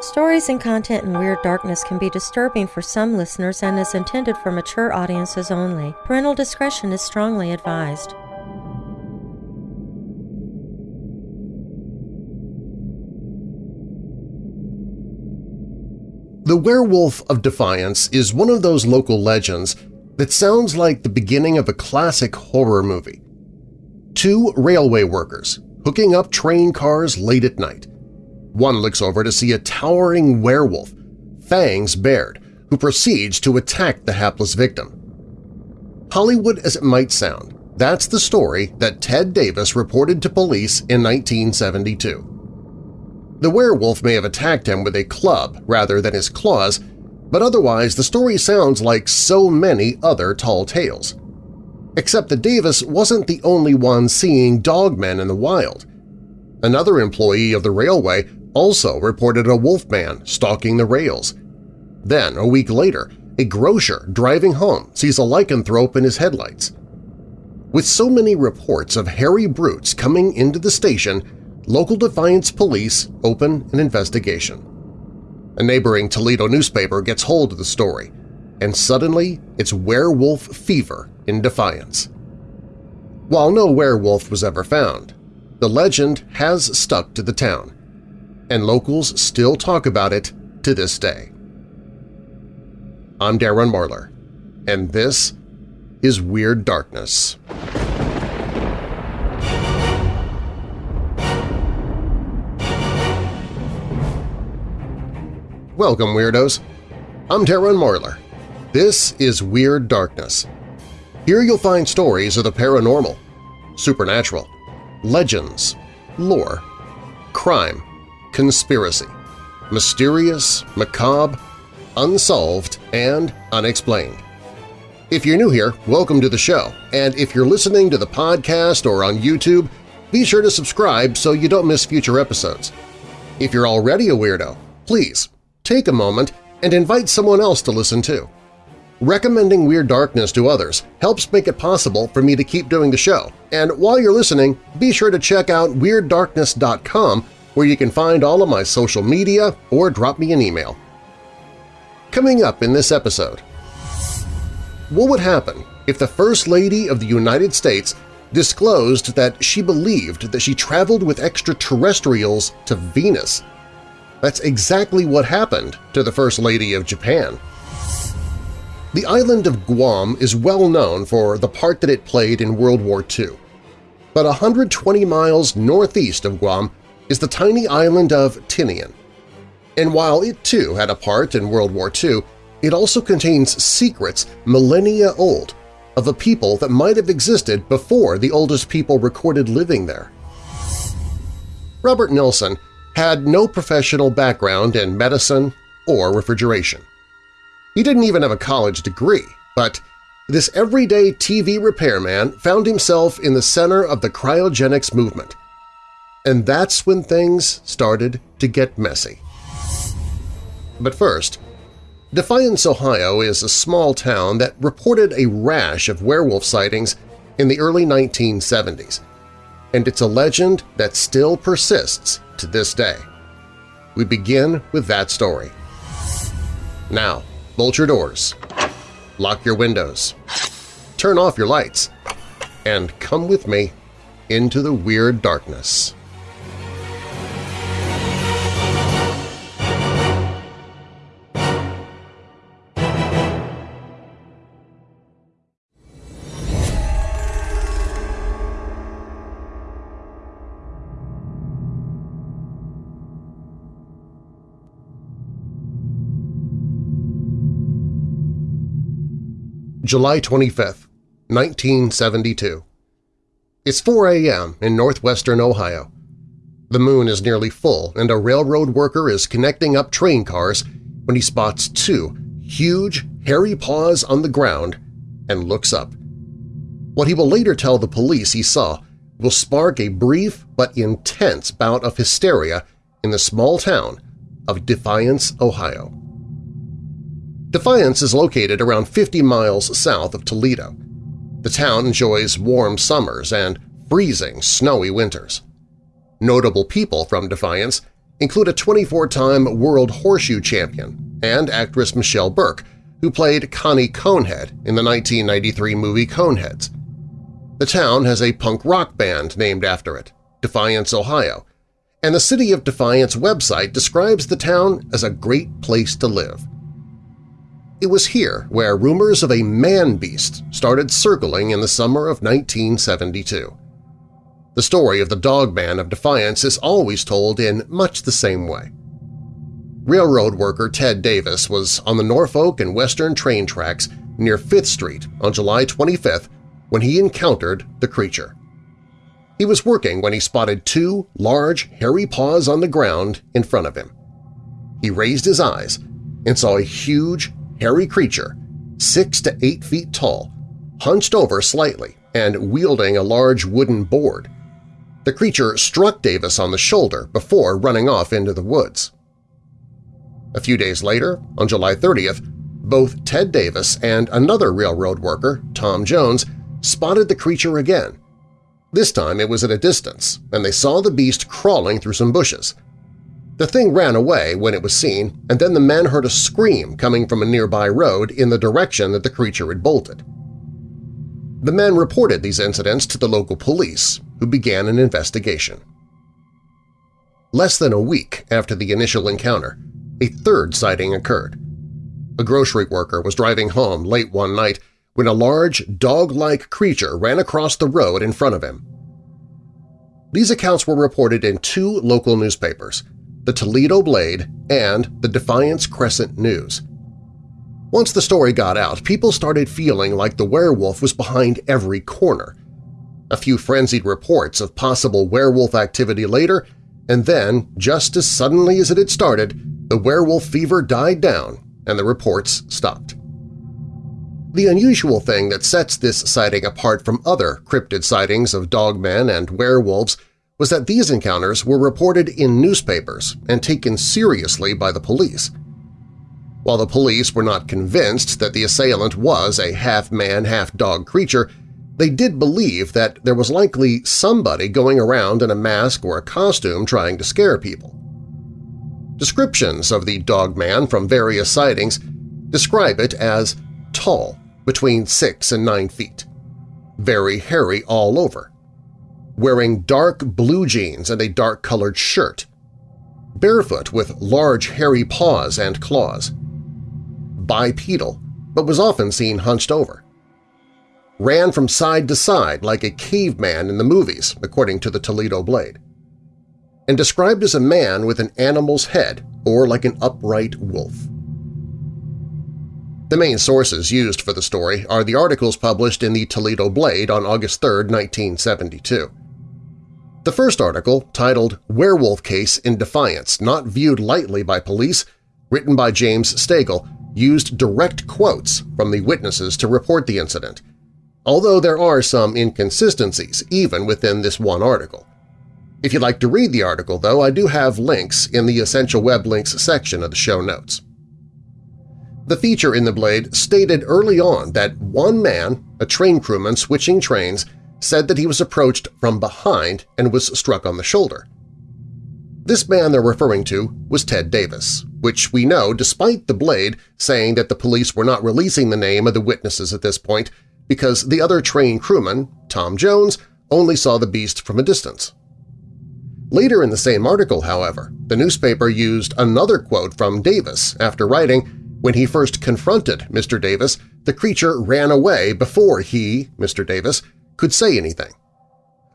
Stories and content in Weird Darkness can be disturbing for some listeners and is intended for mature audiences only. Parental discretion is strongly advised. The Werewolf of Defiance is one of those local legends that sounds like the beginning of a classic horror movie. Two railway workers hooking up train cars late at night. One looks over to see a towering werewolf, fangs bared, who proceeds to attack the hapless victim. Hollywood as it might sound, that's the story that Ted Davis reported to police in 1972. The werewolf may have attacked him with a club rather than his claws, but otherwise the story sounds like so many other tall tales. Except that Davis wasn't the only one seeing dogmen in the wild. Another employee of the railway also reported a wolfman stalking the rails. Then, a week later, a grocer driving home sees a lycanthrope in his headlights. With so many reports of hairy brutes coming into the station, local Defiance police open an investigation. A neighboring Toledo newspaper gets hold of the story, and suddenly it's werewolf fever in Defiance. While no werewolf was ever found, the legend has stuck to the town, and locals still talk about it to this day. I'm Darren Marlar, and this is Weird Darkness. Welcome, Weirdos! I'm Darren Marlar. This is Weird Darkness. Here you'll find stories of the paranormal, supernatural, legends, lore, crime, conspiracy, mysterious, macabre, unsolved, and unexplained. If you're new here, welcome to the show, and if you're listening to the podcast or on YouTube, be sure to subscribe so you don't miss future episodes. If you're already a weirdo, please take a moment and invite someone else to listen too. Recommending Weird Darkness to others helps make it possible for me to keep doing the show, and while you're listening, be sure to check out WeirdDarkness.com where you can find all of my social media or drop me an email. Coming up in this episode, what would happen if the First Lady of the United States disclosed that she believed that she traveled with extraterrestrials to Venus? That's exactly what happened to the First Lady of Japan. The island of Guam is well known for the part that it played in World War II. But 120 miles northeast of Guam is the tiny island of Tinian. And while it too had a part in World War II, it also contains secrets millennia old of a people that might have existed before the oldest people recorded living there. Robert Nelson had no professional background in medicine or refrigeration. He didn't even have a college degree, but this everyday TV repairman found himself in the center of the cryogenics movement. And that's when things started to get messy. But first, Defiance, Ohio is a small town that reported a rash of werewolf sightings in the early 1970s, and it's a legend that still persists to this day. We begin with that story. Now, bolt your doors, lock your windows, turn off your lights, and come with me into the weird darkness. July 25, 1972. It's 4 a.m. in northwestern Ohio. The moon is nearly full and a railroad worker is connecting up train cars when he spots two huge, hairy paws on the ground and looks up. What he will later tell the police he saw will spark a brief but intense bout of hysteria in the small town of Defiance, Ohio. Defiance is located around 50 miles south of Toledo. The town enjoys warm summers and freezing, snowy winters. Notable people from Defiance include a 24-time World Horseshoe Champion and actress Michelle Burke, who played Connie Conehead in the 1993 movie Coneheads. The town has a punk rock band named after it, Defiance, Ohio, and the City of Defiance website describes the town as a great place to live. It was here where rumors of a man-beast started circling in the summer of 1972. The story of the Dog Man of Defiance is always told in much the same way. Railroad worker Ted Davis was on the Norfolk and Western train tracks near 5th Street on July 25th when he encountered the creature. He was working when he spotted two large, hairy paws on the ground in front of him. He raised his eyes and saw a huge, hairy creature, six to eight feet tall, hunched over slightly and wielding a large wooden board. The creature struck Davis on the shoulder before running off into the woods. A few days later, on July 30th, both Ted Davis and another railroad worker, Tom Jones, spotted the creature again. This time it was at a distance, and they saw the beast crawling through some bushes. The thing ran away when it was seen, and then the men heard a scream coming from a nearby road in the direction that the creature had bolted. The men reported these incidents to the local police, who began an investigation. Less than a week after the initial encounter, a third sighting occurred. A grocery worker was driving home late one night when a large, dog-like creature ran across the road in front of him. These accounts were reported in two local newspapers, the Toledo Blade and the Defiance Crescent News. Once the story got out, people started feeling like the werewolf was behind every corner. A few frenzied reports of possible werewolf activity later, and then, just as suddenly as it had started, the werewolf fever died down and the reports stopped. The unusual thing that sets this sighting apart from other cryptid sightings of dogmen and werewolves was that these encounters were reported in newspapers and taken seriously by the police. While the police were not convinced that the assailant was a half-man, half-dog creature, they did believe that there was likely somebody going around in a mask or a costume trying to scare people. Descriptions of the dog man from various sightings describe it as tall, between 6 and 9 feet, very hairy all over, wearing dark blue jeans and a dark-colored shirt, barefoot with large hairy paws and claws, bipedal, but was often seen hunched over. Ran from side to side like a caveman in the movies, according to the Toledo Blade. And described as a man with an animal's head or like an upright wolf. The main sources used for the story are the articles published in the Toledo Blade on August 3, 1972. The first article, titled Werewolf Case in Defiance Not Viewed Lightly by Police, written by James Stegall, used direct quotes from the witnesses to report the incident, although there are some inconsistencies even within this one article. If you'd like to read the article, though, I do have links in the Essential Web Links section of the show notes. The feature in the Blade stated early on that one man, a train crewman switching trains, said that he was approached from behind and was struck on the shoulder. This man they're referring to was Ted Davis, which we know despite the Blade saying that the police were not releasing the name of the witnesses at this point because the other train crewman, Tom Jones, only saw the beast from a distance. Later in the same article, however, the newspaper used another quote from Davis after writing, when he first confronted Mr. Davis, the creature ran away before he, Mr. Davis, could say anything.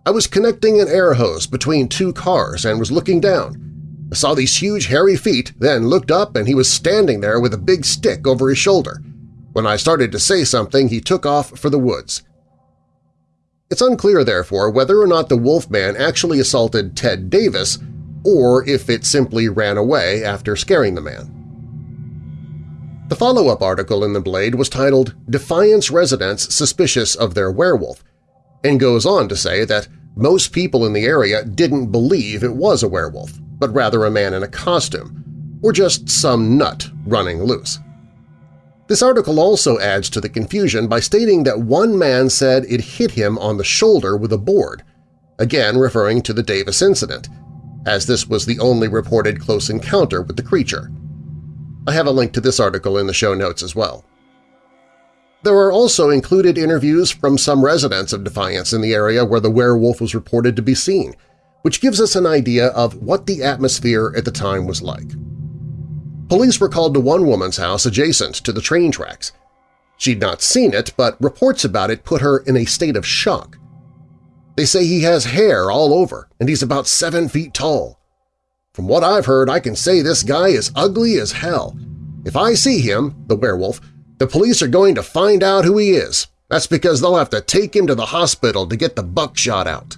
I was connecting an air hose between two cars and was looking down. I saw these huge hairy feet, then looked up and he was standing there with a big stick over his shoulder. When I started to say something, he took off for the woods. It's unclear, therefore, whether or not the Wolfman actually assaulted Ted Davis or if it simply ran away after scaring the man. The follow-up article in The Blade was titled Defiance Residents Suspicious of Their Werewolf and goes on to say that most people in the area didn't believe it was a werewolf, but rather a man in a costume, or just some nut running loose. This article also adds to the confusion by stating that one man said it hit him on the shoulder with a board, again referring to the Davis incident, as this was the only reported close encounter with the creature. I have a link to this article in the show notes as well. There are also included interviews from some residents of Defiance in the area where the werewolf was reported to be seen, which gives us an idea of what the atmosphere at the time was like. Police were called to one woman's house adjacent to the train tracks. She'd not seen it, but reports about it put her in a state of shock. They say he has hair all over and he's about seven feet tall. From what I've heard, I can say this guy is ugly as hell. If I see him, the werewolf, the police are going to find out who he is. That's because they'll have to take him to the hospital to get the buckshot out.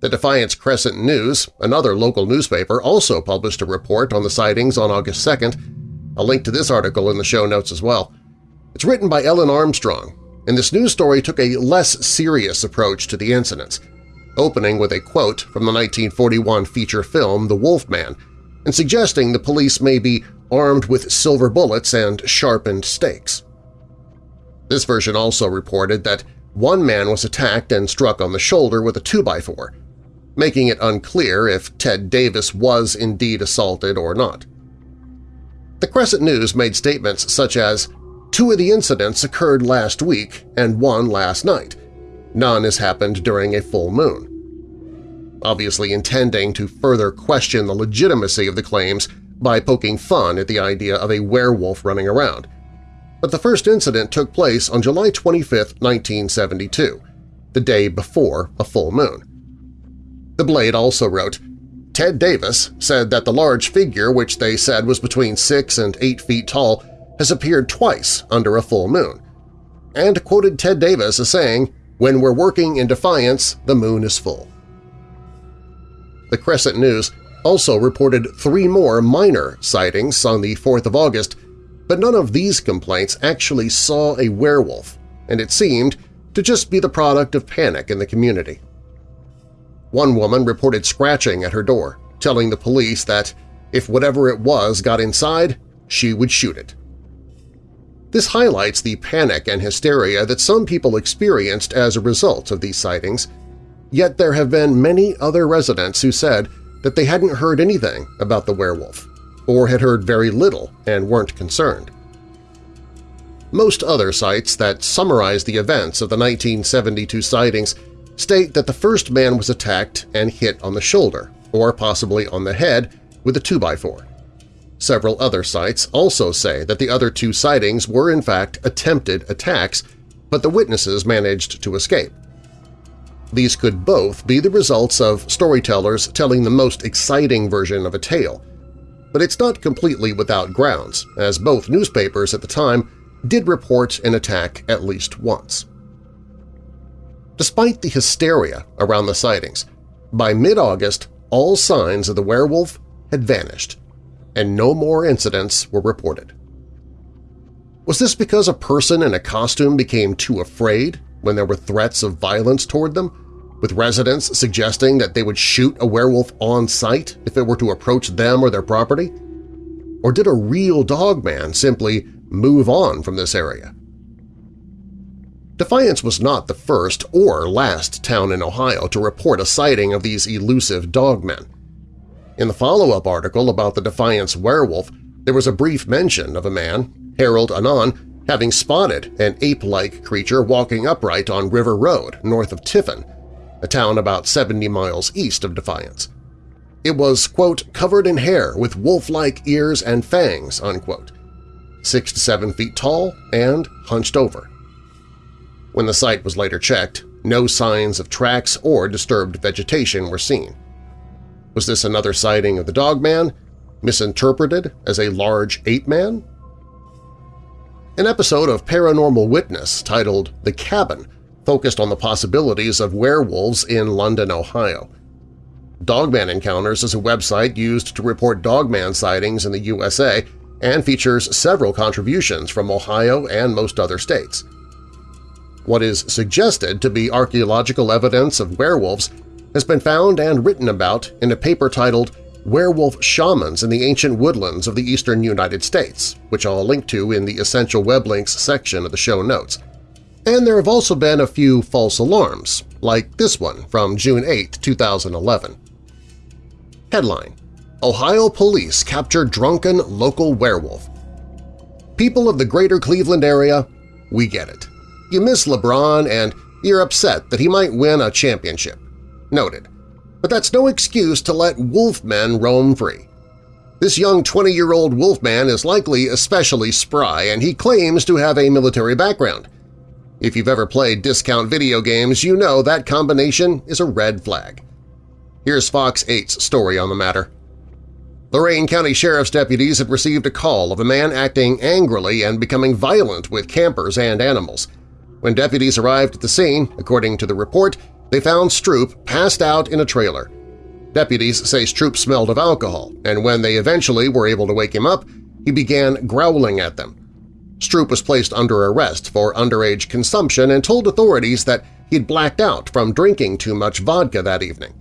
The Defiance Crescent News, another local newspaper, also published a report on the sightings on August 2nd. A link to this article in the show notes as well. It's written by Ellen Armstrong, and this news story took a less serious approach to the incidents, opening with a quote from the 1941 feature film The Wolf Man, and suggesting the police may be armed with silver bullets and sharpened stakes. This version also reported that one man was attacked and struck on the shoulder with a 2x4, making it unclear if Ted Davis was indeed assaulted or not. The Crescent News made statements such as, two of the incidents occurred last week and one last night. None has happened during a full moon obviously intending to further question the legitimacy of the claims by poking fun at the idea of a werewolf running around. But the first incident took place on July 25, 1972, the day before a full moon. The Blade also wrote, Ted Davis said that the large figure, which they said was between 6 and 8 feet tall, has appeared twice under a full moon, and quoted Ted Davis as saying, when we're working in defiance, the moon is full. The Crescent News also reported three more minor sightings on the 4th of August, but none of these complaints actually saw a werewolf, and it seemed to just be the product of panic in the community. One woman reported scratching at her door, telling the police that if whatever it was got inside, she would shoot it. This highlights the panic and hysteria that some people experienced as a result of these sightings, Yet there have been many other residents who said that they hadn't heard anything about the werewolf, or had heard very little and weren't concerned. Most other sites that summarize the events of the 1972 sightings state that the first man was attacked and hit on the shoulder, or possibly on the head, with a 2x4. Several other sites also say that the other two sightings were in fact attempted attacks, but the witnesses managed to escape. These could both be the results of storytellers telling the most exciting version of a tale. But it's not completely without grounds, as both newspapers at the time did report an attack at least once. Despite the hysteria around the sightings, by mid-August all signs of the werewolf had vanished, and no more incidents were reported. Was this because a person in a costume became too afraid when there were threats of violence toward them, with residents suggesting that they would shoot a werewolf on sight if it were to approach them or their property? Or did a real dogman simply move on from this area? Defiance was not the first or last town in Ohio to report a sighting of these elusive dogmen. In the follow-up article about the Defiance werewolf, there was a brief mention of a man, Harold Anon, having spotted an ape-like creature walking upright on River Road north of Tiffin, a town about 70 miles east of Defiance. It was, quote, covered in hair with wolf-like ears and fangs, unquote, six to seven feet tall and hunched over. When the site was later checked, no signs of tracks or disturbed vegetation were seen. Was this another sighting of the Dogman, misinterpreted as a large ape-man? An episode of Paranormal Witness titled The Cabin focused on the possibilities of werewolves in London, Ohio. Dogman Encounters is a website used to report dogman sightings in the USA and features several contributions from Ohio and most other states. What is suggested to be archaeological evidence of werewolves has been found and written about in a paper titled werewolf shamans in the ancient woodlands of the eastern United States, which I'll link to in the Essential Web Links section of the show notes. And there have also been a few false alarms, like this one from June 8, 2011. Headline Ohio Police Capture Drunken Local Werewolf People of the greater Cleveland area, we get it. You miss LeBron and you're upset that he might win a championship. Noted. But that's no excuse to let wolfmen roam free. This young 20-year-old wolfman is likely especially spry, and he claims to have a military background. If you've ever played discount video games, you know that combination is a red flag. Here's Fox 8's story on the matter. Lorain County Sheriff's deputies had received a call of a man acting angrily and becoming violent with campers and animals. When deputies arrived at the scene, according to the report, they found Stroop passed out in a trailer. Deputies say Stroop smelled of alcohol, and when they eventually were able to wake him up, he began growling at them. Stroop was placed under arrest for underage consumption and told authorities that he'd blacked out from drinking too much vodka that evening.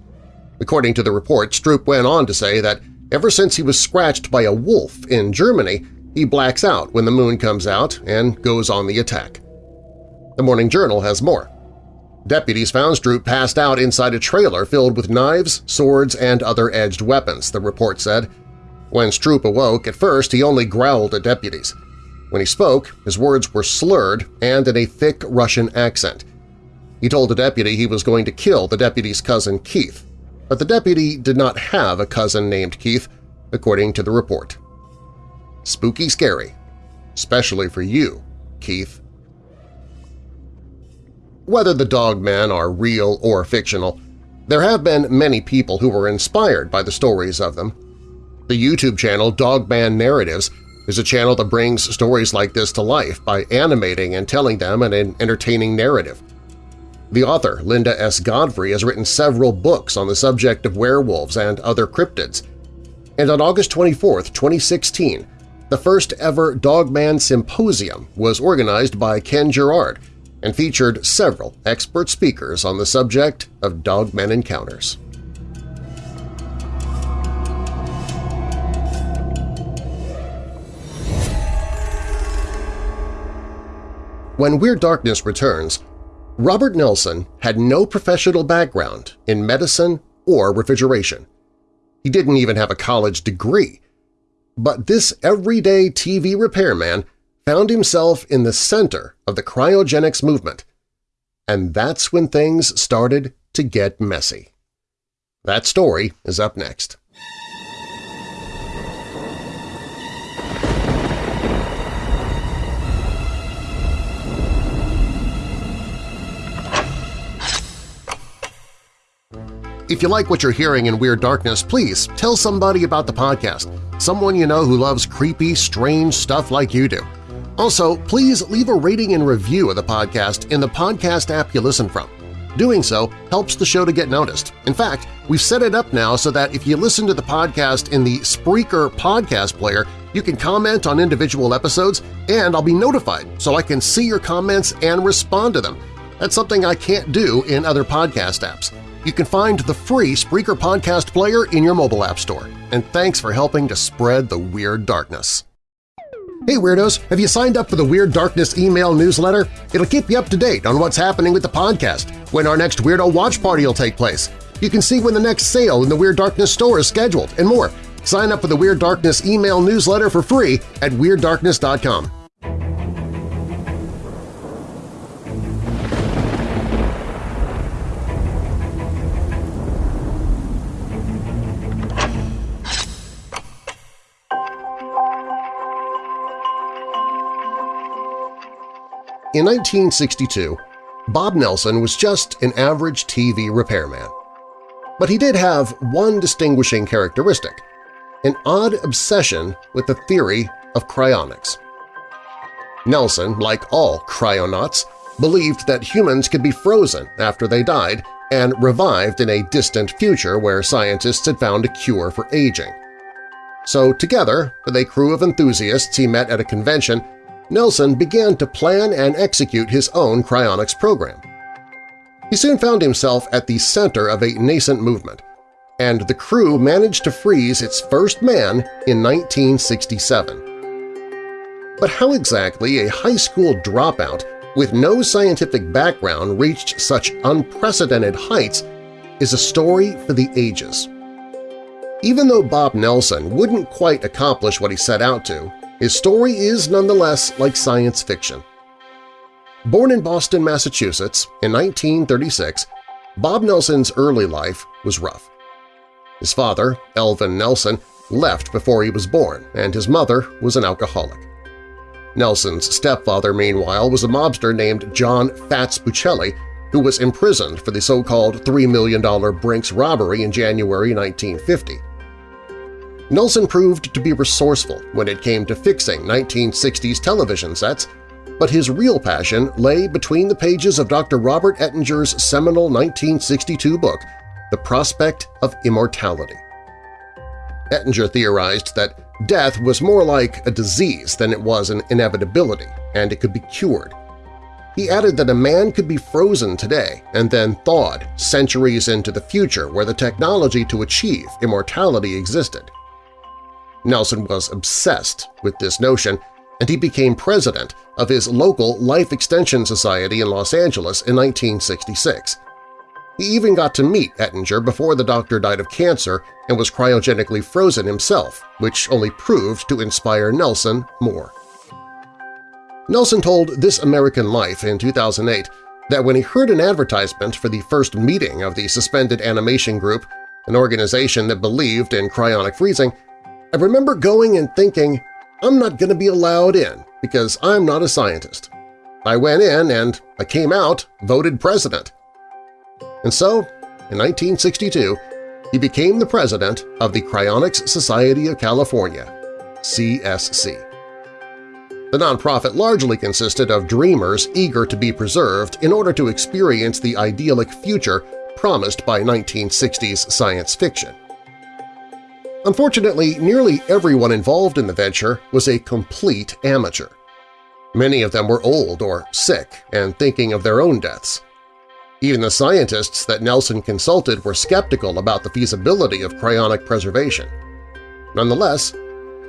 According to the report, Stroop went on to say that ever since he was scratched by a wolf in Germany, he blacks out when the moon comes out and goes on the attack. The Morning Journal has more. Deputies found Stroop passed out inside a trailer filled with knives, swords, and other edged weapons, the report said. When Stroop awoke, at first he only growled at deputies. When he spoke, his words were slurred and in a thick Russian accent. He told the deputy he was going to kill the deputy's cousin Keith, but the deputy did not have a cousin named Keith, according to the report. Spooky scary, especially for you, Keith. Whether the dogmen are real or fictional, there have been many people who were inspired by the stories of them. The YouTube channel Dogman Narratives is a channel that brings stories like this to life by animating and telling them in an entertaining narrative. The author, Linda S. Godfrey, has written several books on the subject of werewolves and other cryptids. And on August 24, 2016, the first ever Dogman Symposium was organized by Ken Gerhard, and featured several expert speakers on the subject of dogmen encounters. When Weird Darkness returns, Robert Nelson had no professional background in medicine or refrigeration. He didn't even have a college degree. But this everyday TV repairman found himself in the center of the cryogenics movement. And that's when things started to get messy. That story is up next. If you like what you're hearing in Weird Darkness, please tell somebody about the podcast, someone you know who loves creepy, strange stuff like you do. Also, please leave a rating and review of the podcast in the podcast app you listen from. Doing so helps the show to get noticed. In fact, we've set it up now so that if you listen to the podcast in the Spreaker podcast player, you can comment on individual episodes and I'll be notified so I can see your comments and respond to them. That's something I can't do in other podcast apps. You can find the free Spreaker podcast player in your mobile app store. And thanks for helping to spread the Weird Darkness. Hey Weirdos! Have you signed up for the Weird Darkness email newsletter? It'll keep you up to date on what's happening with the podcast, when our next Weirdo Watch Party will take place. You can see when the next sale in the Weird Darkness store is scheduled, and more. Sign up for the Weird Darkness email newsletter for free at WeirdDarkness.com. In 1962, Bob Nelson was just an average TV repairman. But he did have one distinguishing characteristic – an odd obsession with the theory of cryonics. Nelson, like all cryonauts, believed that humans could be frozen after they died and revived in a distant future where scientists had found a cure for aging. So together, with a crew of enthusiasts he met at a convention, Nelson began to plan and execute his own cryonics program. He soon found himself at the center of a nascent movement, and the crew managed to freeze its first man in 1967. But how exactly a high school dropout with no scientific background reached such unprecedented heights is a story for the ages. Even though Bob Nelson wouldn't quite accomplish what he set out to, his story is nonetheless like science fiction. Born in Boston, Massachusetts in 1936, Bob Nelson's early life was rough. His father, Elvin Nelson, left before he was born, and his mother was an alcoholic. Nelson's stepfather, meanwhile, was a mobster named John Fats Buccelli, who was imprisoned for the so-called $3 million Brinks robbery in January 1950. Nelson proved to be resourceful when it came to fixing 1960s television sets, but his real passion lay between the pages of Dr. Robert Ettinger's seminal 1962 book, The Prospect of Immortality. Ettinger theorized that death was more like a disease than it was an inevitability, and it could be cured. He added that a man could be frozen today and then thawed centuries into the future where the technology to achieve immortality existed. Nelson was obsessed with this notion, and he became president of his local Life Extension Society in Los Angeles in 1966. He even got to meet Ettinger before the doctor died of cancer and was cryogenically frozen himself, which only proved to inspire Nelson more. Nelson told This American Life in 2008 that when he heard an advertisement for the first meeting of the Suspended Animation Group, an organization that believed in cryonic freezing, I remember going and thinking, I'm not going to be allowed in because I'm not a scientist. I went in and I came out voted president. And so, in 1962, he became the president of the Cryonics Society of California, CSC. The nonprofit largely consisted of dreamers eager to be preserved in order to experience the idyllic future promised by 1960s science fiction. Unfortunately, nearly everyone involved in the venture was a complete amateur. Many of them were old or sick and thinking of their own deaths. Even the scientists that Nelson consulted were skeptical about the feasibility of cryonic preservation. Nonetheless,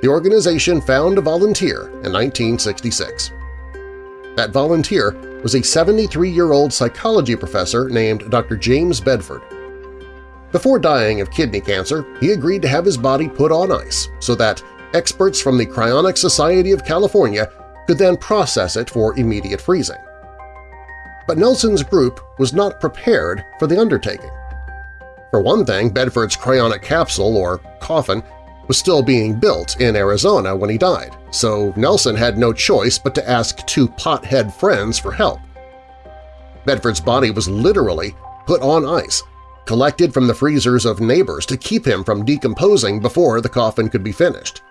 the organization found a volunteer in 1966. That volunteer was a 73-year-old psychology professor named Dr. James Bedford. Before dying of kidney cancer, he agreed to have his body put on ice so that experts from the Cryonic Society of California could then process it for immediate freezing. But Nelson's group was not prepared for the undertaking. For one thing, Bedford's cryonic capsule, or coffin, was still being built in Arizona when he died, so Nelson had no choice but to ask two pothead friends for help. Bedford's body was literally put on ice, collected from the freezers of neighbors to keep him from decomposing before the coffin could be finished.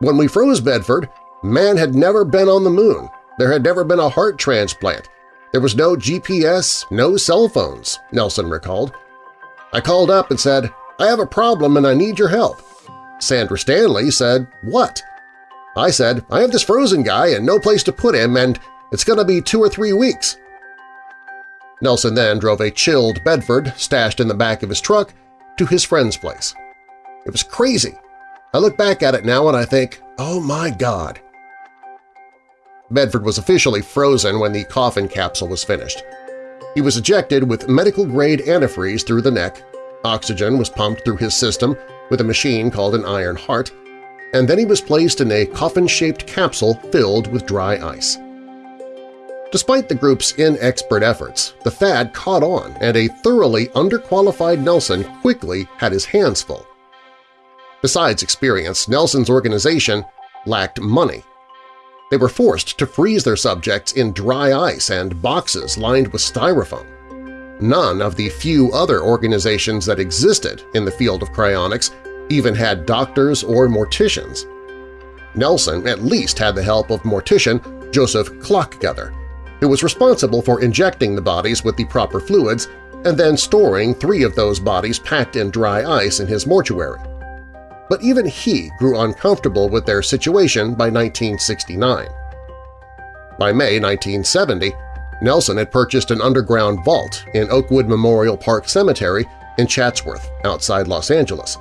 When we froze Bedford, man had never been on the moon, there had never been a heart transplant, there was no GPS, no cell phones, Nelson recalled. I called up and said, I have a problem and I need your help. Sandra Stanley said, what? I said, I have this frozen guy and no place to put him and it's going to be two or three weeks. Nelson then drove a chilled Bedford, stashed in the back of his truck, to his friend's place. It was crazy. I look back at it now and I think, oh my God, Bedford was officially frozen when the coffin capsule was finished. He was ejected with medical-grade antifreeze through the neck, oxygen was pumped through his system with a machine called an iron heart, and then he was placed in a coffin-shaped capsule filled with dry ice. Despite the group's inexpert efforts, the fad caught on and a thoroughly underqualified Nelson quickly had his hands full. Besides experience, Nelson's organization lacked money they were forced to freeze their subjects in dry ice and boxes lined with styrofoam. None of the few other organizations that existed in the field of cryonics even had doctors or morticians. Nelson at least had the help of mortician Joseph Klockgether, who was responsible for injecting the bodies with the proper fluids and then storing three of those bodies packed in dry ice in his mortuary but even he grew uncomfortable with their situation by 1969. By May 1970, Nelson had purchased an underground vault in Oakwood Memorial Park Cemetery in Chatsworth, outside Los Angeles.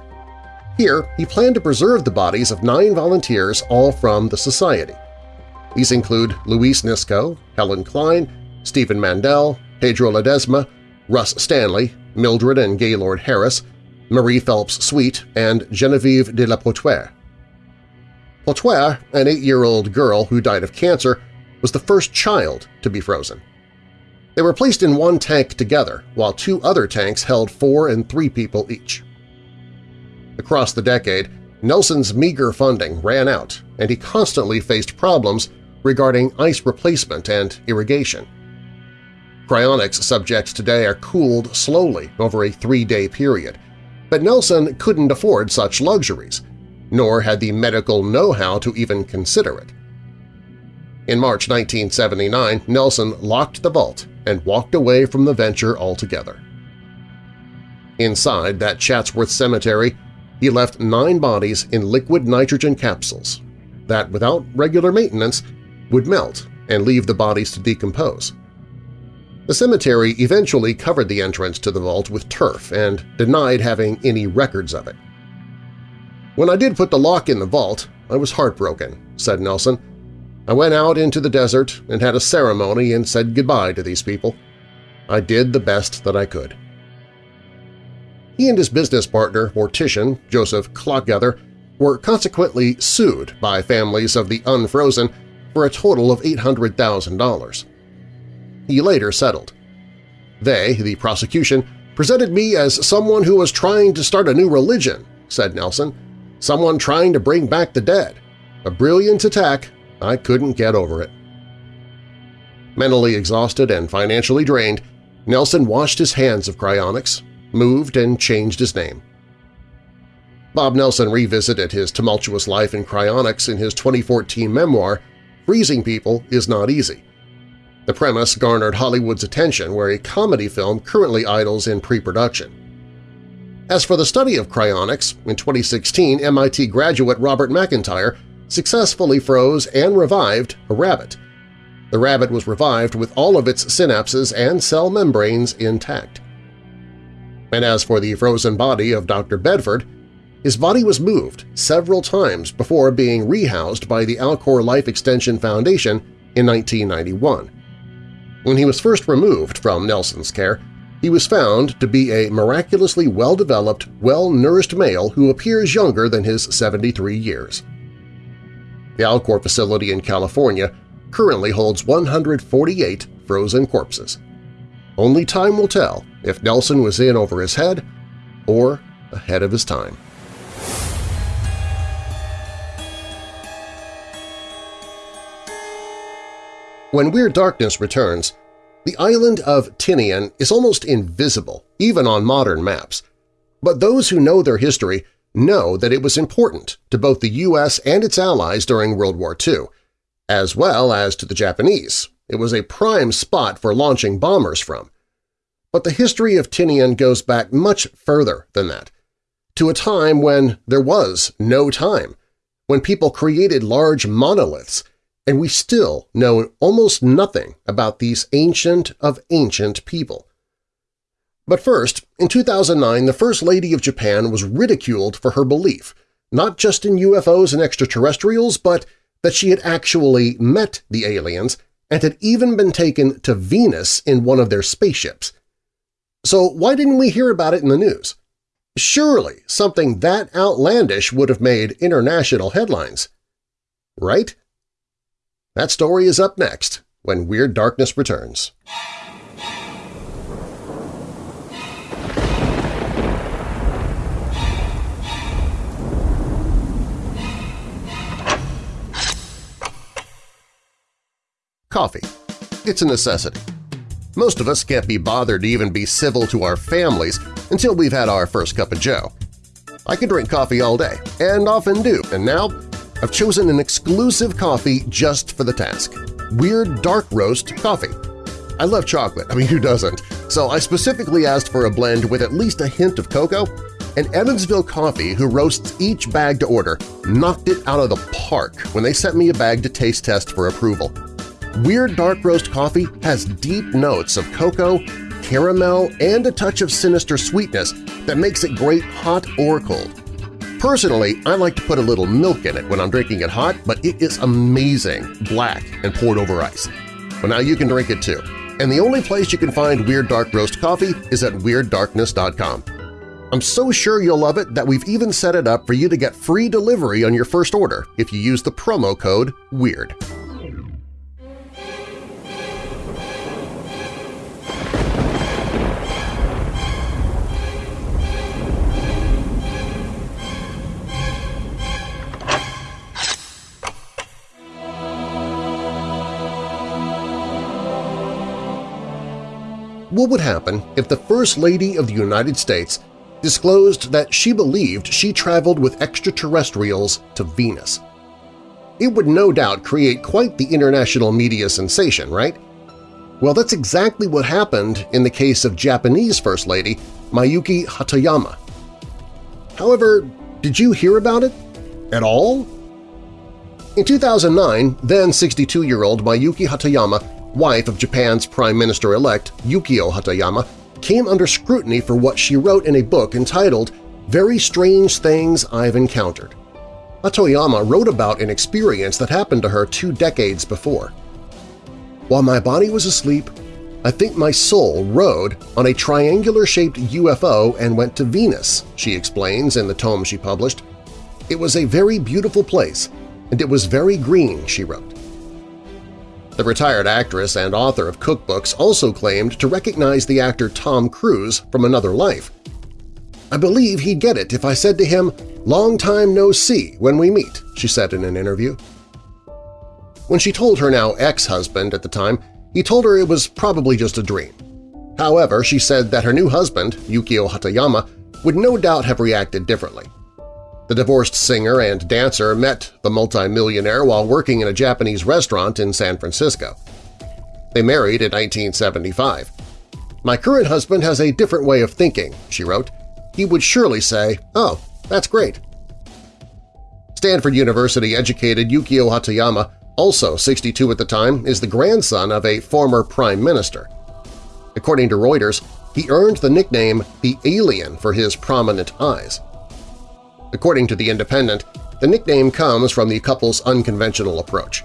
Here, he planned to preserve the bodies of nine volunteers all from the Society. These include Luis Nisco, Helen Klein, Stephen Mandel, Pedro Ledesma, Russ Stanley, Mildred and Gaylord Harris, Marie Phelps Sweet, and Genevieve de la Poterie. Poterie, an eight-year-old girl who died of cancer, was the first child to be frozen. They were placed in one tank together, while two other tanks held four and three people each. Across the decade, Nelson's meager funding ran out, and he constantly faced problems regarding ice replacement and irrigation. Cryonics subjects today are cooled slowly over a three-day period, but Nelson couldn't afford such luxuries, nor had the medical know-how to even consider it. In March 1979, Nelson locked the vault and walked away from the venture altogether. Inside that Chatsworth cemetery, he left nine bodies in liquid nitrogen capsules that, without regular maintenance, would melt and leave the bodies to decompose. The cemetery eventually covered the entrance to the vault with turf and denied having any records of it. When I did put the lock in the vault, I was heartbroken, said Nelson. I went out into the desert and had a ceremony and said goodbye to these people. I did the best that I could. He and his business partner, mortician Joseph Klockgether, were consequently sued by families of the unfrozen for a total of $800,000. He later settled. They, the prosecution, presented me as someone who was trying to start a new religion, said Nelson, someone trying to bring back the dead. A brilliant attack, I couldn't get over it. Mentally exhausted and financially drained, Nelson washed his hands of cryonics, moved and changed his name. Bob Nelson revisited his tumultuous life in cryonics in his 2014 memoir, Freezing People is Not Easy, the premise garnered Hollywood's attention where a comedy film currently idles in pre-production. As for the study of cryonics, in 2016 MIT graduate Robert McIntyre successfully froze and revived a rabbit. The rabbit was revived with all of its synapses and cell membranes intact. And as for the frozen body of Dr. Bedford, his body was moved several times before being rehoused by the Alcor Life Extension Foundation in 1991. When he was first removed from Nelson's care, he was found to be a miraculously well-developed, well-nourished male who appears younger than his 73 years. The Alcor facility in California currently holds 148 frozen corpses. Only time will tell if Nelson was in over his head or ahead of his time. When Weird Darkness returns, the island of Tinian is almost invisible, even on modern maps. But those who know their history know that it was important to both the U.S. and its allies during World War II, as well as to the Japanese. It was a prime spot for launching bombers from. But the history of Tinian goes back much further than that, to a time when there was no time, when people created large monoliths and we still know almost nothing about these ancient of ancient people. But first, in 2009 the First Lady of Japan was ridiculed for her belief, not just in UFOs and extraterrestrials, but that she had actually met the aliens and had even been taken to Venus in one of their spaceships. So why didn't we hear about it in the news? Surely something that outlandish would have made international headlines. Right? That story is up next when Weird Darkness returns. Coffee. It's a necessity. Most of us can't be bothered to even be civil to our families until we've had our first cup of joe. I can drink coffee all day, and often do, and now I've chosen an exclusive coffee just for the task – Weird Dark Roast Coffee. I love chocolate, I mean who doesn't, so I specifically asked for a blend with at least a hint of cocoa, and Evansville Coffee, who roasts each bag to order, knocked it out of the park when they sent me a bag to taste test for approval. Weird Dark Roast Coffee has deep notes of cocoa, caramel, and a touch of sinister sweetness that makes it great hot or cold. Personally, I like to put a little milk in it when I'm drinking it hot, but it is amazing, black and poured over ice. Well, now you can drink it too. And the only place you can find Weird Dark Roast coffee is at WeirdDarkness.com. I'm so sure you'll love it that we've even set it up for you to get free delivery on your first order if you use the promo code WEIRD. What would happen if the First Lady of the United States disclosed that she believed she traveled with extraterrestrials to Venus? It would no doubt create quite the international media sensation, right? Well, that's exactly what happened in the case of Japanese First Lady Miyuki Hatoyama. However, did you hear about it? At all? In 2009, then 62-year-old Miyuki Hatoyama wife of Japan's Prime Minister-elect Yukio Hatoyama, came under scrutiny for what she wrote in a book entitled Very Strange Things I've Encountered. Hatoyama wrote about an experience that happened to her two decades before. While my body was asleep, I think my soul rode on a triangular-shaped UFO and went to Venus, she explains in the tome she published. It was a very beautiful place, and it was very green, she wrote. The retired actress and author of cookbooks also claimed to recognize the actor Tom Cruise from another life. I believe he'd get it if I said to him, long time no see when we meet, she said in an interview. When she told her now ex-husband at the time, he told her it was probably just a dream. However, she said that her new husband, Yukio Hatoyama, would no doubt have reacted differently. The divorced singer and dancer met the multimillionaire while working in a Japanese restaurant in San Francisco. They married in 1975. My current husband has a different way of thinking, she wrote. He would surely say, oh, that's great. Stanford University educated Yukio Hatoyama, also 62 at the time, is the grandson of a former prime minister. According to Reuters, he earned the nickname the Alien for his prominent eyes. According to The Independent, the nickname comes from the couple's unconventional approach.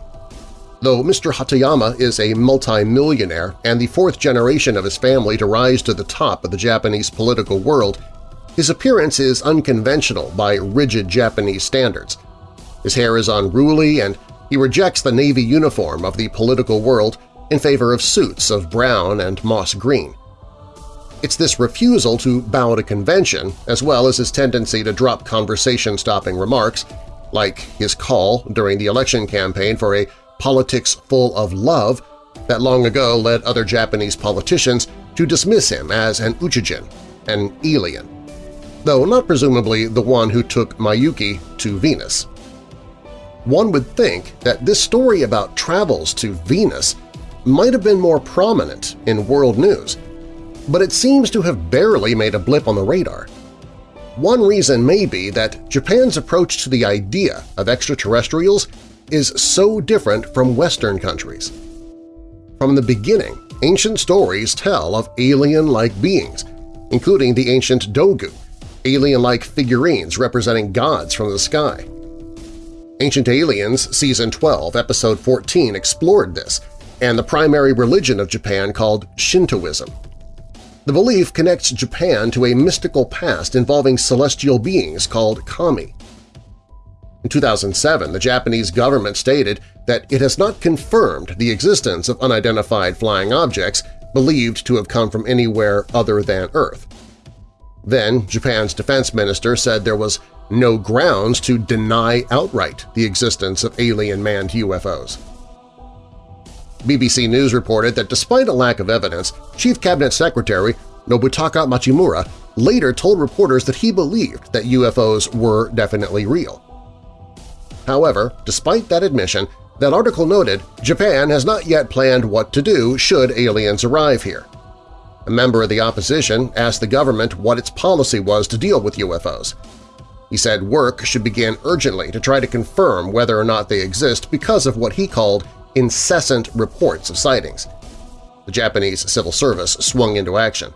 Though Mr. Hatoyama is a multi-millionaire and the fourth generation of his family to rise to the top of the Japanese political world, his appearance is unconventional by rigid Japanese standards. His hair is unruly and he rejects the navy uniform of the political world in favor of suits of brown and moss green. It's this refusal to bow to convention, as well as his tendency to drop conversation-stopping remarks, like his call during the election campaign for a politics full of love that long ago led other Japanese politicians to dismiss him as an uchujin, an alien, though not presumably the one who took Miyuki to Venus. One would think that this story about travels to Venus might have been more prominent in world news, but it seems to have barely made a blip on the radar. One reason may be that Japan's approach to the idea of extraterrestrials is so different from Western countries. From the beginning, ancient stories tell of alien-like beings, including the ancient Dogu, alien-like figurines representing gods from the sky. Ancient Aliens Season 12, Episode 14 explored this, and the primary religion of Japan called Shintoism. The belief connects Japan to a mystical past involving celestial beings called kami. In 2007, the Japanese government stated that it has not confirmed the existence of unidentified flying objects believed to have come from anywhere other than Earth. Then Japan's defense minister said there was no grounds to deny outright the existence of alien manned UFOs. BBC News reported that despite a lack of evidence, Chief Cabinet Secretary Nobutaka Machimura later told reporters that he believed that UFOs were definitely real. However, despite that admission, that article noted Japan has not yet planned what to do should aliens arrive here. A member of the opposition asked the government what its policy was to deal with UFOs. He said work should begin urgently to try to confirm whether or not they exist because of what he called incessant reports of sightings. The Japanese civil service swung into action.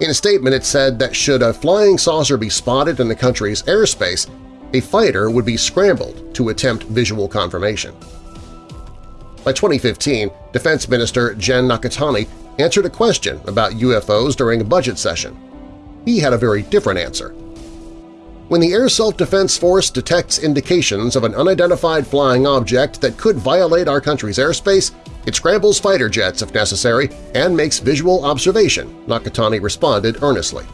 In a statement it said that should a flying saucer be spotted in the country's airspace, a fighter would be scrambled to attempt visual confirmation. By 2015, Defense Minister Gen Nakatani answered a question about UFOs during a budget session. he had a very different answer. When the Air Self-Defense Force detects indications of an unidentified flying object that could violate our country's airspace, it scrambles fighter jets if necessary and makes visual observation, Nakatani responded earnestly.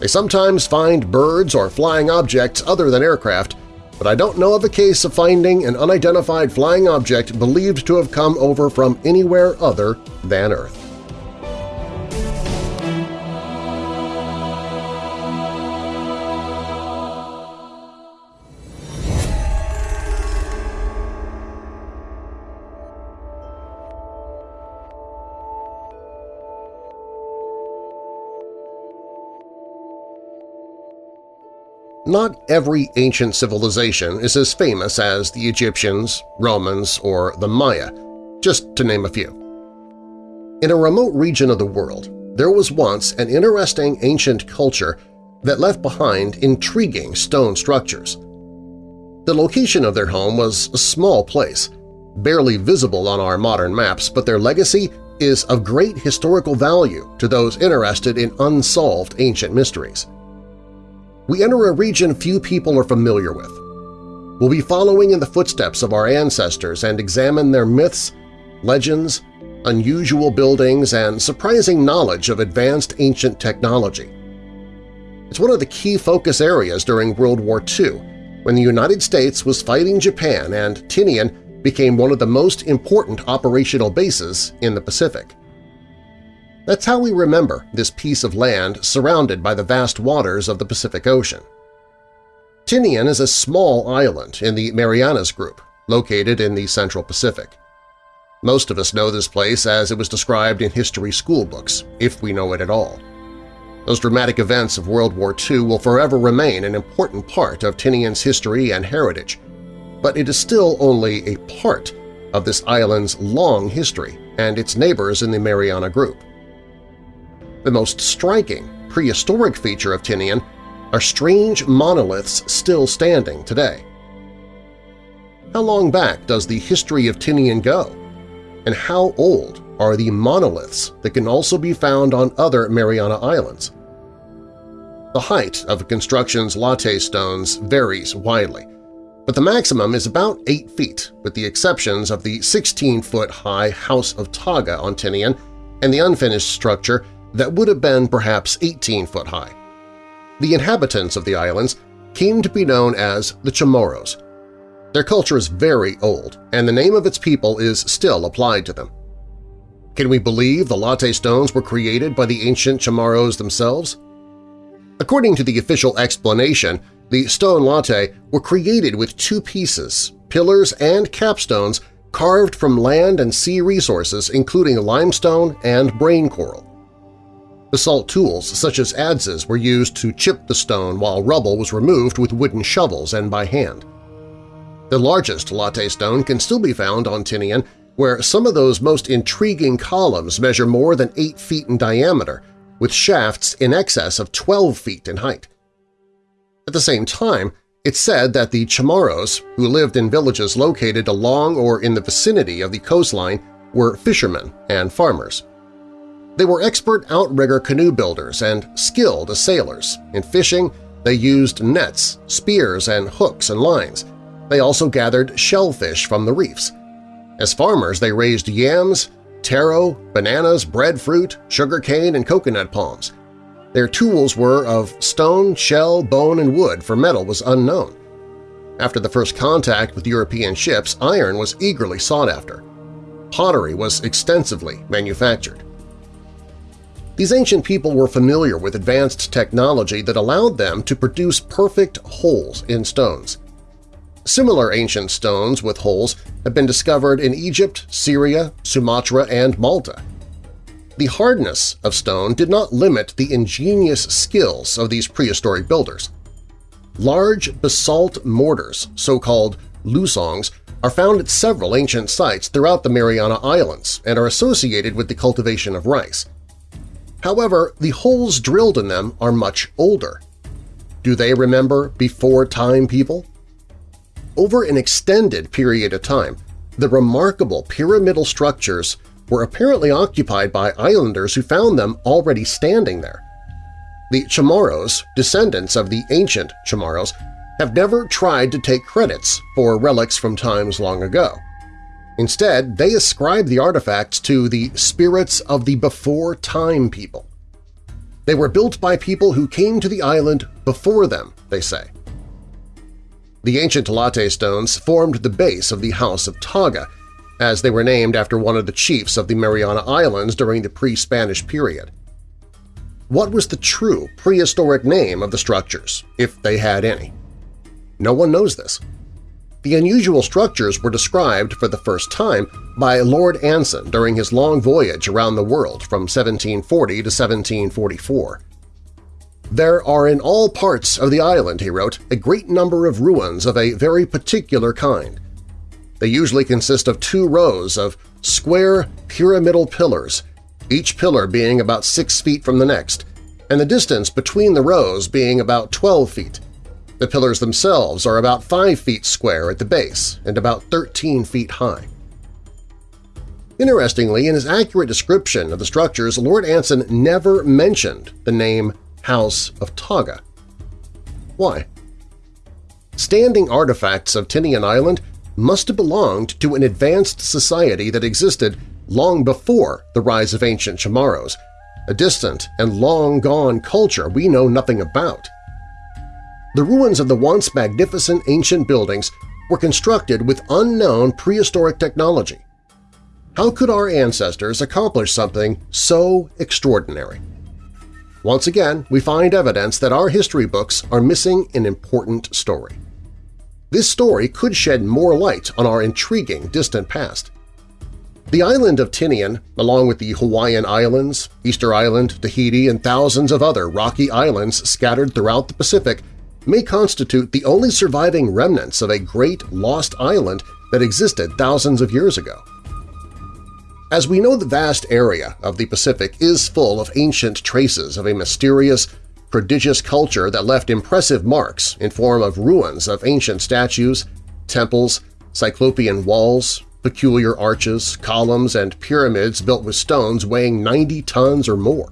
They sometimes find birds or flying objects other than aircraft, but I don't know of a case of finding an unidentified flying object believed to have come over from anywhere other than Earth. Not every ancient civilization is as famous as the Egyptians, Romans, or the Maya, just to name a few. In a remote region of the world, there was once an interesting ancient culture that left behind intriguing stone structures. The location of their home was a small place, barely visible on our modern maps, but their legacy is of great historical value to those interested in unsolved ancient mysteries we enter a region few people are familiar with. We'll be following in the footsteps of our ancestors and examine their myths, legends, unusual buildings, and surprising knowledge of advanced ancient technology. It's one of the key focus areas during World War II, when the United States was fighting Japan and Tinian became one of the most important operational bases in the Pacific. That's how we remember this piece of land surrounded by the vast waters of the Pacific Ocean. Tinian is a small island in the Marianas Group, located in the Central Pacific. Most of us know this place as it was described in history school books, if we know it at all. Those dramatic events of World War II will forever remain an important part of Tinian's history and heritage, but it is still only a part of this island's long history and its neighbors in the Mariana Group. The most striking prehistoric feature of Tinian are strange monoliths still standing today. How long back does the history of Tinian go? And how old are the monoliths that can also be found on other Mariana Islands? The height of a construction's latte stones varies widely, but the maximum is about 8 feet, with the exceptions of the 16-foot-high House of Taga on Tinian and the unfinished structure that would have been perhaps 18 foot high. The inhabitants of the islands came to be known as the Chamorros. Their culture is very old, and the name of its people is still applied to them. Can we believe the latte stones were created by the ancient Chamorros themselves? According to the official explanation, the stone latte were created with two pieces, pillars and capstones carved from land and sea resources including limestone and brain coral. Basalt tools such as adzes were used to chip the stone while rubble was removed with wooden shovels and by hand. The largest latte stone can still be found on Tinian, where some of those most intriguing columns measure more than 8 feet in diameter, with shafts in excess of 12 feet in height. At the same time, it's said that the Chamorros, who lived in villages located along or in the vicinity of the coastline, were fishermen and farmers. They were expert outrigger canoe builders and skilled as sailors. In fishing, they used nets, spears, and hooks and lines. They also gathered shellfish from the reefs. As farmers, they raised yams, taro, bananas, breadfruit, sugarcane, and coconut palms. Their tools were of stone, shell, bone, and wood, for metal was unknown. After the first contact with European ships, iron was eagerly sought after. Pottery was extensively manufactured. These ancient people were familiar with advanced technology that allowed them to produce perfect holes in stones. Similar ancient stones with holes have been discovered in Egypt, Syria, Sumatra, and Malta. The hardness of stone did not limit the ingenious skills of these prehistoric builders. Large basalt mortars, so-called lusongs, are found at several ancient sites throughout the Mariana Islands and are associated with the cultivation of rice. However, the holes drilled in them are much older. Do they remember before-time people? Over an extended period of time, the remarkable pyramidal structures were apparently occupied by islanders who found them already standing there. The Chamorros, descendants of the ancient Chamorros, have never tried to take credits for relics from times long ago. Instead, they ascribe the artifacts to the spirits of the before-time people. They were built by people who came to the island before them, they say. The ancient latte stones formed the base of the House of Taga, as they were named after one of the chiefs of the Mariana Islands during the pre-Spanish period. What was the true prehistoric name of the structures, if they had any? No one knows this. The unusual structures were described for the first time by Lord Anson during his long voyage around the world from 1740 to 1744. There are in all parts of the island, he wrote, a great number of ruins of a very particular kind. They usually consist of two rows of square pyramidal pillars, each pillar being about six feet from the next, and the distance between the rows being about 12 feet. The pillars themselves are about 5 feet square at the base and about 13 feet high. Interestingly, in his accurate description of the structures, Lord Anson never mentioned the name House of Taga. Why? Standing artifacts of Tinian Island must have belonged to an advanced society that existed long before the rise of ancient Chamorros, a distant and long-gone culture we know nothing about. The ruins of the once magnificent ancient buildings were constructed with unknown prehistoric technology. How could our ancestors accomplish something so extraordinary? Once again, we find evidence that our history books are missing an important story. This story could shed more light on our intriguing distant past. The island of Tinian, along with the Hawaiian Islands, Easter Island, Tahiti, and thousands of other rocky islands scattered throughout the Pacific, may constitute the only surviving remnants of a great lost island that existed thousands of years ago. As we know the vast area of the Pacific is full of ancient traces of a mysterious, prodigious culture that left impressive marks in form of ruins of ancient statues, temples, cyclopean walls, peculiar arches, columns, and pyramids built with stones weighing 90 tons or more.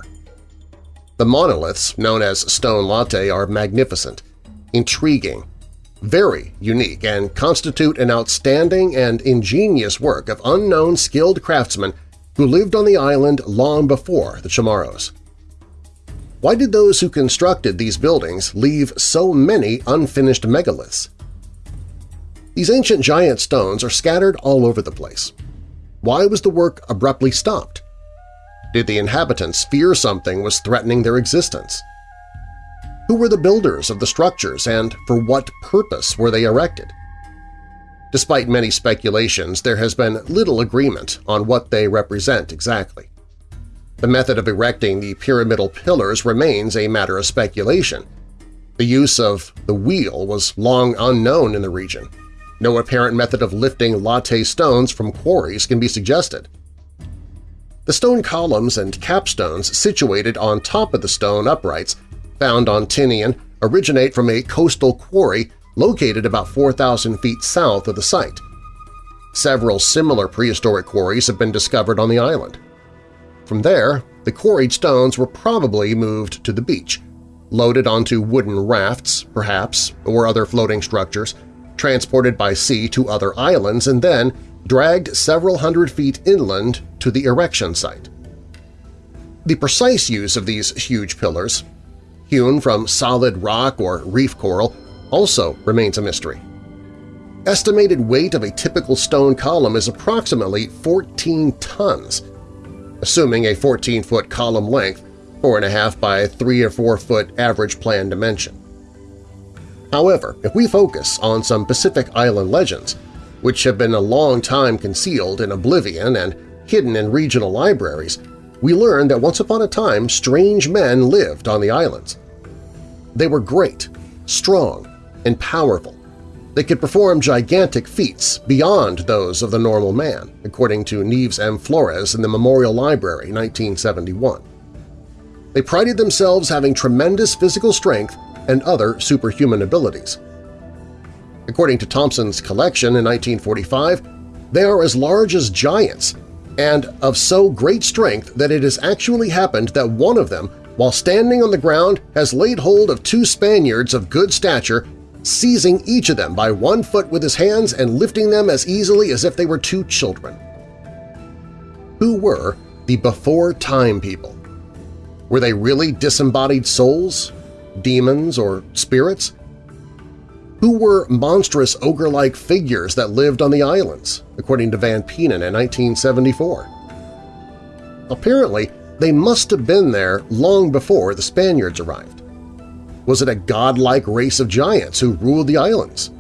The monoliths, known as stone latte, are magnificent, intriguing, very unique, and constitute an outstanding and ingenious work of unknown skilled craftsmen who lived on the island long before the Chamorros. Why did those who constructed these buildings leave so many unfinished megaliths? These ancient giant stones are scattered all over the place. Why was the work abruptly stopped? Did the inhabitants fear something was threatening their existence? Who were the builders of the structures and for what purpose were they erected? Despite many speculations, there has been little agreement on what they represent exactly. The method of erecting the pyramidal pillars remains a matter of speculation. The use of the wheel was long unknown in the region. No apparent method of lifting latte stones from quarries can be suggested. The stone columns and capstones situated on top of the stone uprights found on Tinian originate from a coastal quarry located about 4,000 feet south of the site. Several similar prehistoric quarries have been discovered on the island. From there, the quarried stones were probably moved to the beach, loaded onto wooden rafts, perhaps, or other floating structures, transported by sea to other islands, and then dragged several hundred feet inland to the erection site. The precise use of these huge pillars hewn from solid rock or reef coral, also remains a mystery. Estimated weight of a typical stone column is approximately 14 tons, assuming a 14-foot column length, 4.5 by 3 or 4 foot average plan dimension. However, if we focus on some Pacific Island legends, which have been a long time concealed in oblivion and hidden in regional libraries, we learn that once upon a time strange men lived on the islands. They were great, strong, and powerful. They could perform gigantic feats beyond those of the normal man, according to Nieves M. Flores in the Memorial Library, 1971. They prided themselves having tremendous physical strength and other superhuman abilities. According to Thompson's collection in 1945, they are as large as giants and of so great strength that it has actually happened that one of them while standing on the ground has laid hold of two Spaniards of good stature, seizing each of them by one foot with his hands and lifting them as easily as if they were two children. Who were the before-time people? Were they really disembodied souls, demons, or spirits? Who were monstrous ogre-like figures that lived on the islands, according to Van Peenen in 1974? Apparently, they must have been there long before the Spaniards arrived. Was it a godlike race of giants who ruled the islands?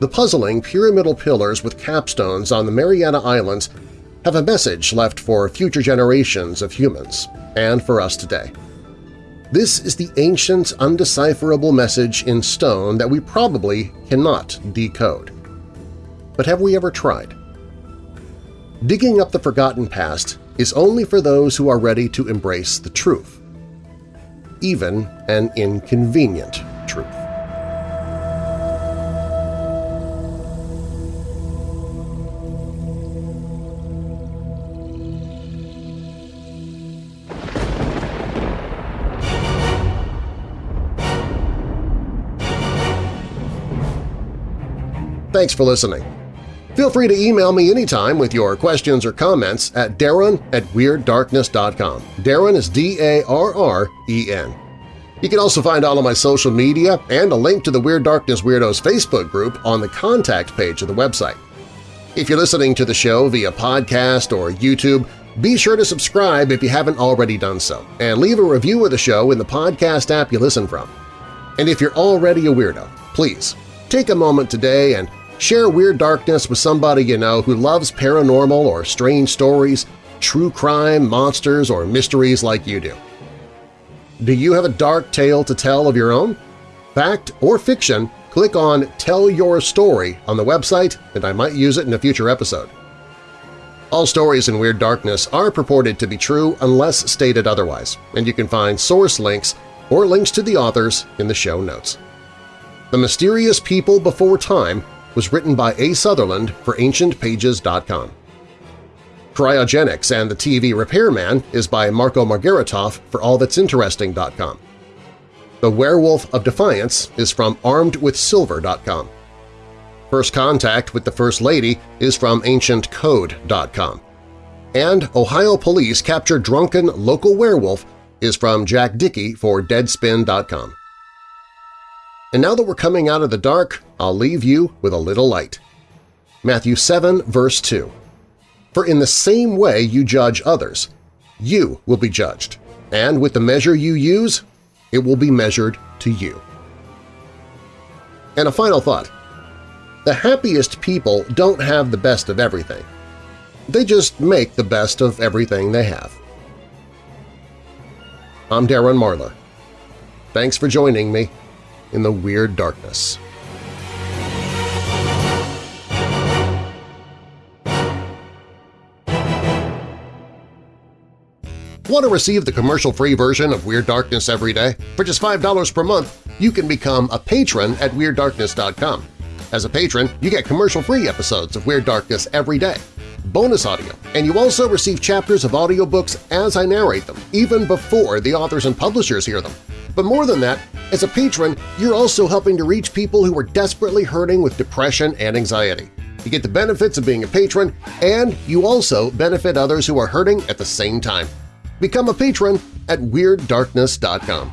The puzzling pyramidal pillars with capstones on the Mariana Islands have a message left for future generations of humans and for us today. This is the ancient, undecipherable message in stone that we probably cannot decode. But have we ever tried? Digging up the forgotten past is only for those who are ready to embrace the truth, even an inconvenient Thanks for listening. Feel free to email me anytime with your questions or comments at darren at WeirdDarkness.com. Darren is D-A-R-R-E-N. You can also find all of my social media and a link to the Weird Darkness Weirdos Facebook group on the contact page of the website. If you're listening to the show via podcast or YouTube, be sure to subscribe if you haven't already done so, and leave a review of the show in the podcast app you listen from. And if you're already a weirdo, please take a moment today and Share Weird Darkness with somebody you know who loves paranormal or strange stories, true crime, monsters, or mysteries like you do. Do you have a dark tale to tell of your own? Fact or fiction, click on Tell Your Story on the website and I might use it in a future episode. All stories in Weird Darkness are purported to be true unless stated otherwise, and you can find source links or links to the authors in the show notes. The Mysterious People Before Time was written by A. Sutherland for AncientPages.com. Cryogenics and the TV Repairman is by Marco Margaritoff for AllThat'sInteresting.com. The Werewolf of Defiance is from ArmedWithSilver.com. First Contact with the First Lady is from AncientCode.com. And Ohio Police Capture Drunken Local Werewolf is from Jack Dickey for Deadspin.com. And now that we're coming out of the dark, I'll leave you with a little light. Matthew 7, verse 2. For in the same way you judge others, you will be judged, and with the measure you use, it will be measured to you. And a final thought. The happiest people don't have the best of everything. They just make the best of everything they have. I'm Darren Marlar. Thanks for joining me in the Weird Darkness. Want to receive the commercial-free version of Weird Darkness every day? For just $5 per month, you can become a patron at WeirdDarkness.com. As a patron, you get commercial-free episodes of Weird Darkness every day, bonus audio, and you also receive chapters of audiobooks as I narrate them, even before the authors and publishers hear them. But more than that, as a patron, you're also helping to reach people who are desperately hurting with depression and anxiety. You get the benefits of being a patron, and you also benefit others who are hurting at the same time. Become a patron at WeirdDarkness.com.